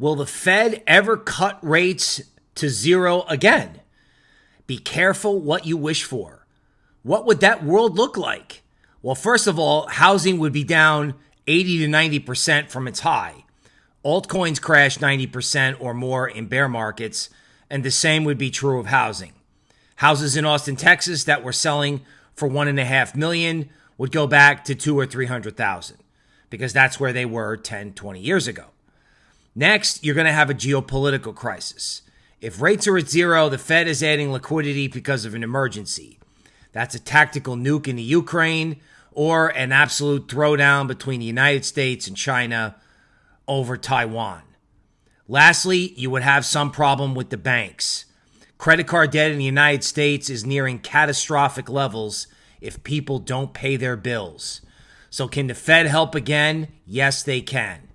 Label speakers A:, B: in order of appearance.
A: Will the Fed ever cut rates to zero again? Be careful what you wish for. What would that world look like? Well, first of all, housing would be down 80 to 90% from its high. Altcoins crash 90% or more in bear markets, and the same would be true of housing. Houses in Austin, Texas that were selling for one and a half million would go back to two or 300,000 because that's where they were 10, 20 years ago. Next, you're going to have a geopolitical crisis. If rates are at zero, the Fed is adding liquidity because of an emergency. That's a tactical nuke in the Ukraine or an absolute throwdown between the United States and China over Taiwan. Lastly, you would have some problem with the banks. Credit card debt in the United States is nearing catastrophic levels if people don't pay their bills. So, can the Fed help again? Yes, they can.